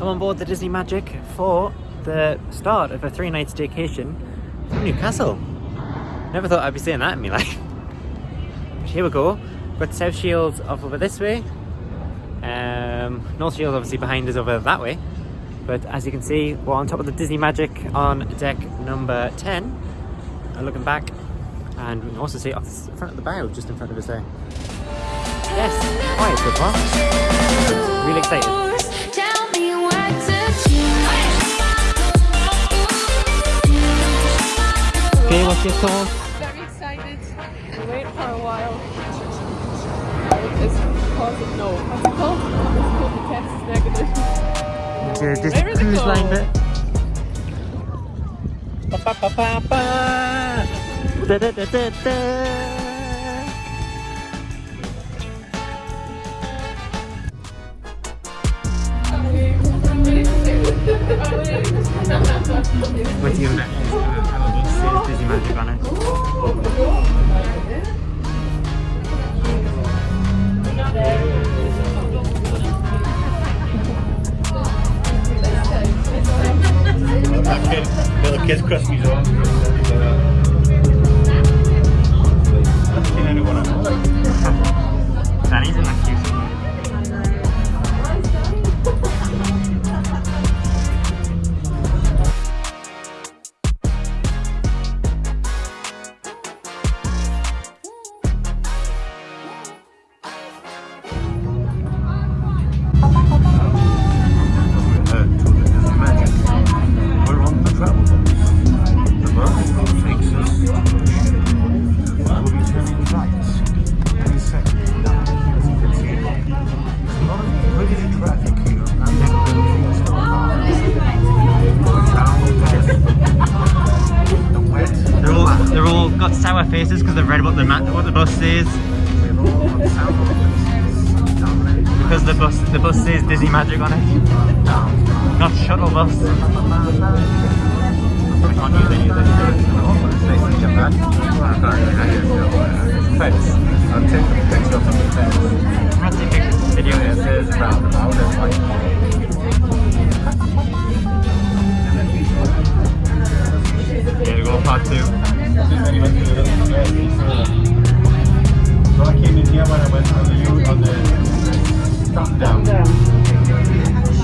I'm on board the Disney Magic for the start of a three night staycation from Newcastle. Never thought I'd be saying that in my life. But here we go. Got South Shields off over this way. Um, North Shields obviously behind us over that way. But as you can see, we're on top of the Disney Magic on deck number 10. And looking back, and we can also see off the front of the bow, just in front of us there. Yes, quiet so far. Really excited. Okay, what's your thoughts? Very excited. We waited for a while. It's positive. No, what's it called? It's called the test is negative. The Disney Where is Cruise go? Line bit. Ba, ba, ba, ba, ba. Da, da, da, da, da. What's your next? Disney Magic on. That kid, little kid's Christmas on. Seen anyone else? Danny's in. Not shuttle bus. Can't use any of this. Oh, uh, Fence. I'll take a picture from the fence. I'm video. It's like Here we go, part two. So I came in here when I went on the on the down.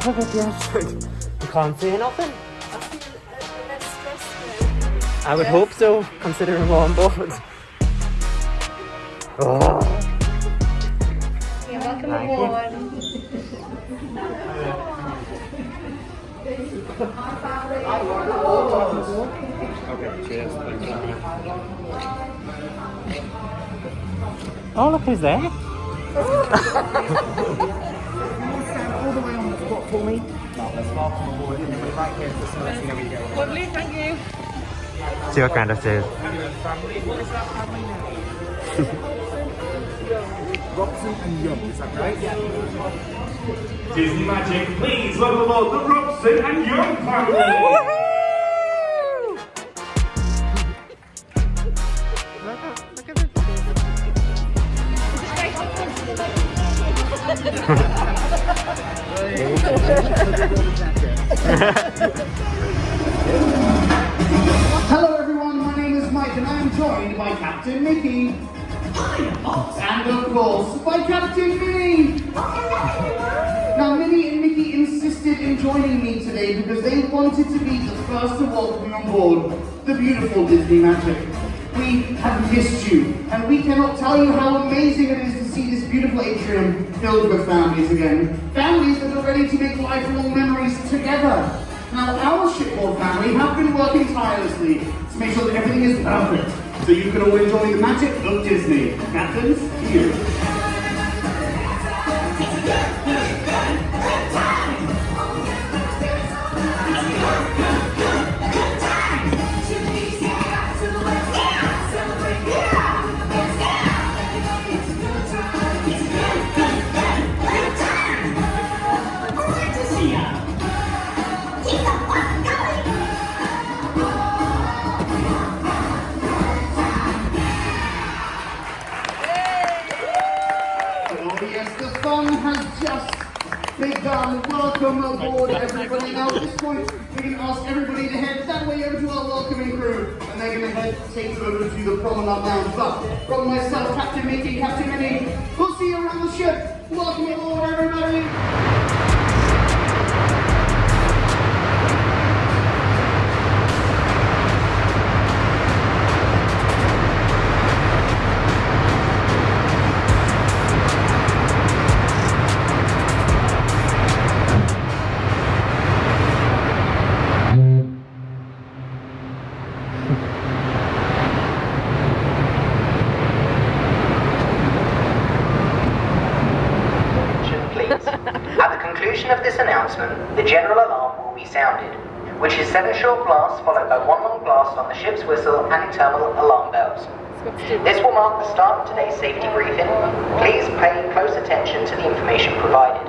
haven't seen the half of it yet. you can't say nothing. I would hope so, considering we're on board. Oh. Yeah, welcome Thank aboard. Okay, cheers. Oh, look who's there. for me. No, let's walk on board and right here to so let's see how we go. Lovely, thank you. See what kind of says. Robson and Young, is that right? Disney Magic, please welcome aboard the Robson and Young family. Captain Mickey. And of course, by Captain Minnie. Now Minnie and Mickey insisted in joining me today because they wanted to be the first to welcome you on board the beautiful Disney Magic. We have missed you, and we cannot tell you how amazing it is to see this beautiful atrium filled with families again. Families that are ready to make lifelong memories together. Now, our shipboard family have been working tirelessly to make sure that everything is perfect, so you can all enjoy the magic of Disney. Captains, you. Welcome aboard everybody. Now at this point, we're going to ask everybody to head that way over to our welcoming crew. And they're going to head take you over to the promenade lounge. But from myself, Captain Mickey, Captain Minnie, we'll see you around the ship. Welcome aboard everybody. Ship's whistle and internal alarm bells. This will mark the start of today's safety briefing. Please pay close attention to the information provided.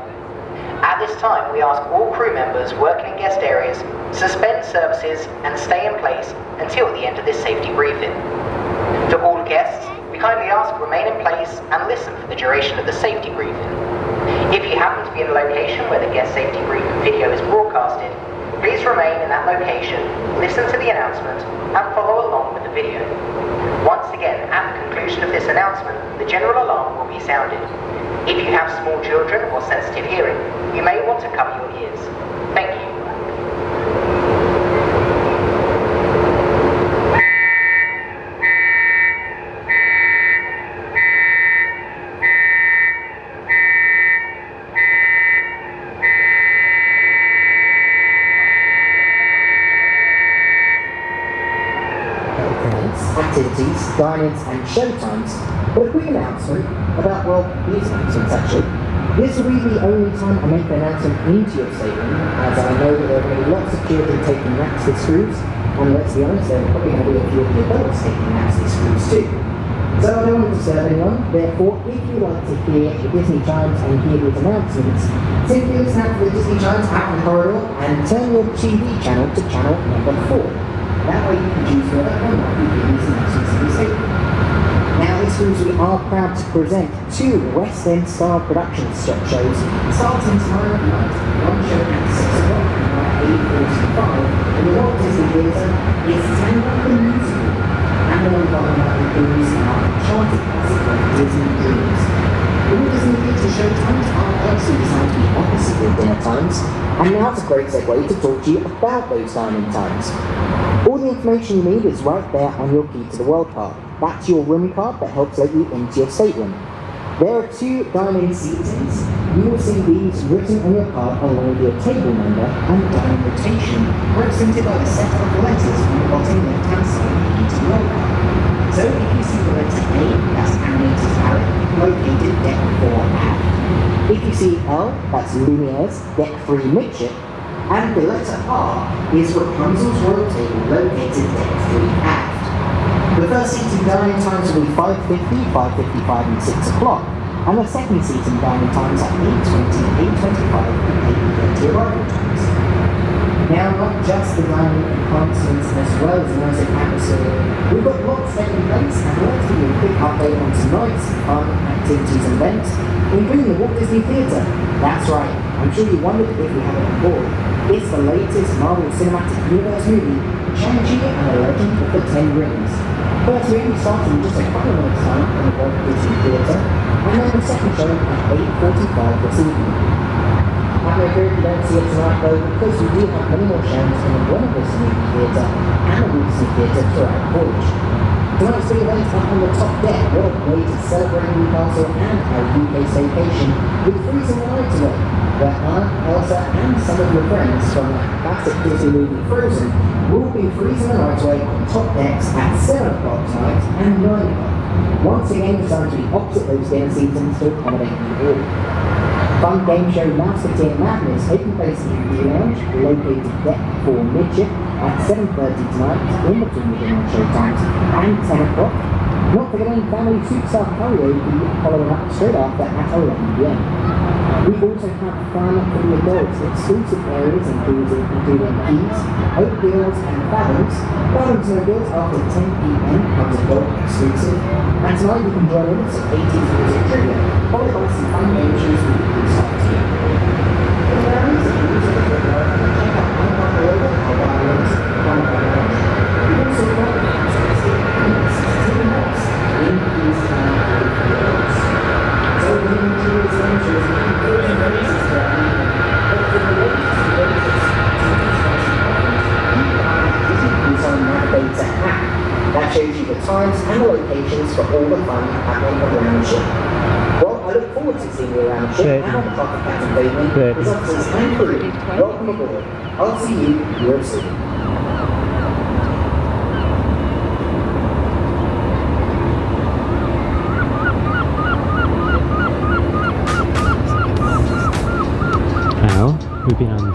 At this time, we ask all crew members working in guest areas suspend services and stay in place until the end of this safety briefing. To all guests, we kindly ask remain in place and listen for the duration of the safety briefing. If you happen to be in a location where the guest safety briefing video is broadcasted, please remain in that location, listen to the announcement, and follow along with the video. Once again, at the conclusion of this announcement, the general alarm will be sounded. If you have small children or sensitive hearing, you may want to cover your ears. Thank you. events, dine-ins and showtimes, but a quick announcement about, well, these announcements actually. This will be the only time I make the announcement into your statement, as I know that there are going to be lots of children taking naps this cruise, and let's be honest, there are probably going to be a few of the adults taking naps this cruise too. So I don't want to disturb anyone, therefore, if you like to hear the Disney chimes and hear these announcements, simply for the Disney chimes out in the corridor and turn your TV channel to channel number 4. That way you can choose not you. Now this means we are proud to present two West End style production shop shows starting tomorrow night. One show at 6 o'clock and at 8.45 in the Walt Disney Theatre is Tangled the Musical. And the one with the music are Enchanted Classic Disney Dreams using to show times are actually designed to be opposite of their times, and now it's a great segue to talk to you about those diamond times. All the information you need is right there on your Key to the World card. That's your room card that helps let you into your stateroom. There are two diamond seatings. You will see these written on your card along with your table number and diamond rotation, represented by a set of letters from the bottom left-hand side of the Key to the World card. So if you see the letter A, that's Animator's Palate, Deck four, add. If you see L, that's Lumiere's debt3 midship, and the letter R is Rapunzel's royal table located debt3 aft. The first seating dining times will be 5.50, 5.55 and 6 o'clock, and the second seating dining times are 8.20, 8.25 and 8.30 arrival times. Now, not just the dining enhancements as well as music atmosphere, we've got lots taking place and I'd like to give you a quick update on tonight's fun activities and events, including the Walt Disney Theatre. That's right, I'm sure you wondered if we have it on board. It's the latest Marvel Cinematic Universe movie, Shang-Chi and the Legend of the Ten Rings. First movie starting in just a couple of minutes time in the Walt Disney Theatre, and then the second show at 8.45 this evening. No fear if you don't see it tonight though, because we do have many more in the Buena Vista Movie Theatre and the Lucy Theatre throughout the voyage. Tonight's big event up on the top deck. What a way to celebrate Newcastle and our UK staycation with freezing night away, where Anna, Elsa, and some of your friends from that classic Disney movie Frozen will be freezing the night away on top decks at 7 o'clock tonight and 9 o'clock. Once again, designed to be opposite those dinner seasons to accommodate you all. Fun game show Mouseketeer Madness taking place in the lounge, located deck 4 midship at 7.30 tonight in between the dinner show times and 10 o'clock. Not forgetting Family Suits Up karaoke following up straight after at 11pm. We also have fun for the adults, exclusive areas including, including Keys, O'Gills and Fathoms, Fathoms No Girls after 10pm comes adult exclusive, and tonight you can join us at 80s Music Trivia, followed by some fun game for all the fun happening around the ship. Well, I look forward to seeing you around and the of Captain Bateman, Good. officers and crew. Welcome aboard. I'll see you real we've been on.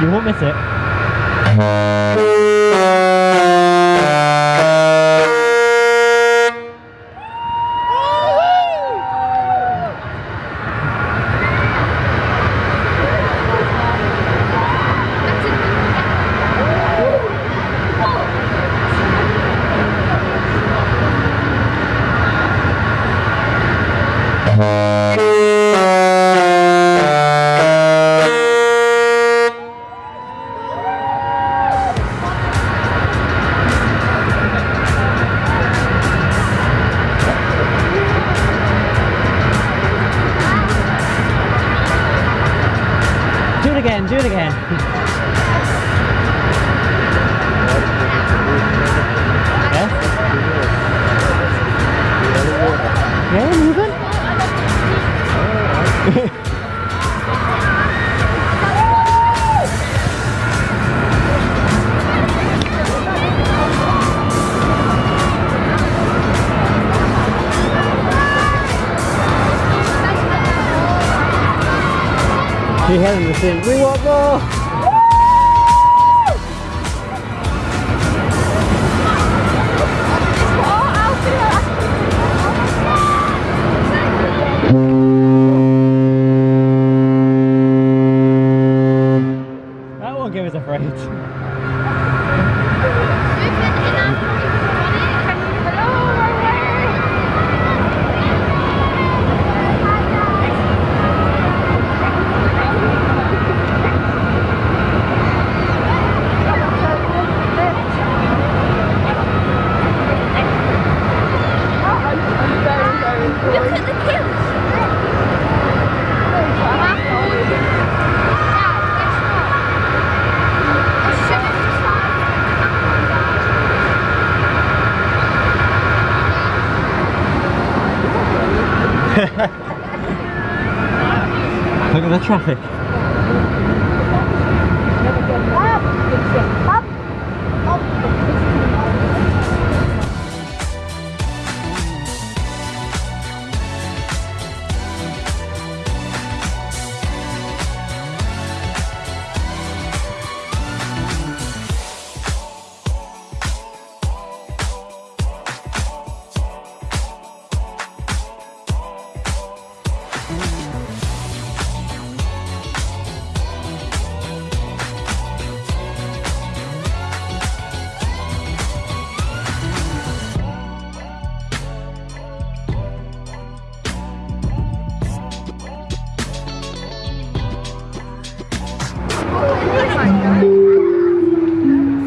You won't miss it. Do it again, do it again. yes? Yeah, moving. You hear them saying, we want more! That won't give us a fright.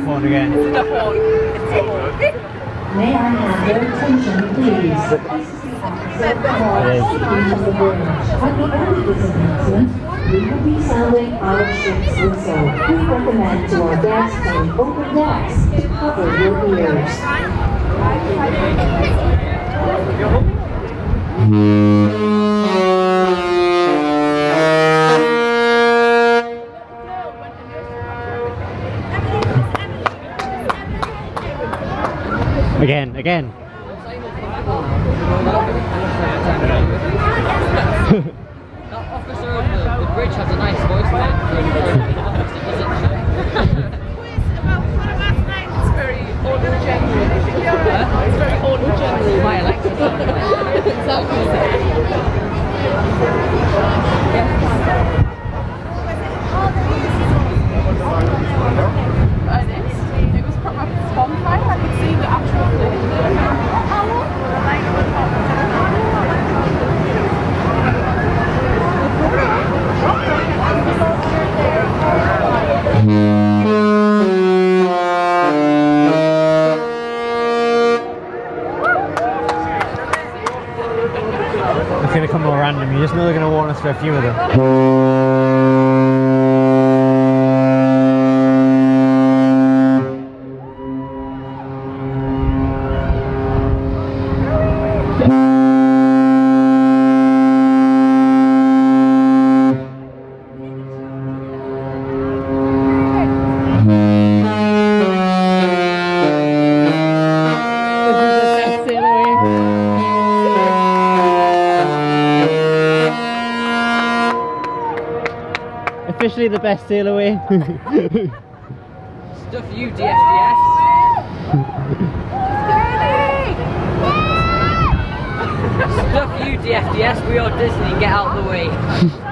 Phone again. May I have your attention, please? At the end of this announcement, we will be sounding our ship's whistle. We recommend to our guests on open decks to cover your ears. Again, again. Officer the, bridge has a nice voice. A few of them. Officially the best sail away. Stuff you, DFDS. Stuff you, DFDS. We are Disney. Get out of the way.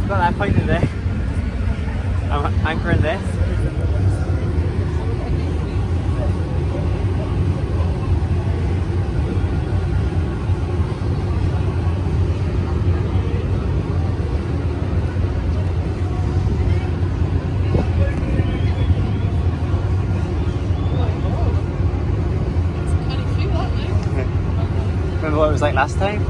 I've, got that pointed there. I'm anchoring this. Remember what it was like last time?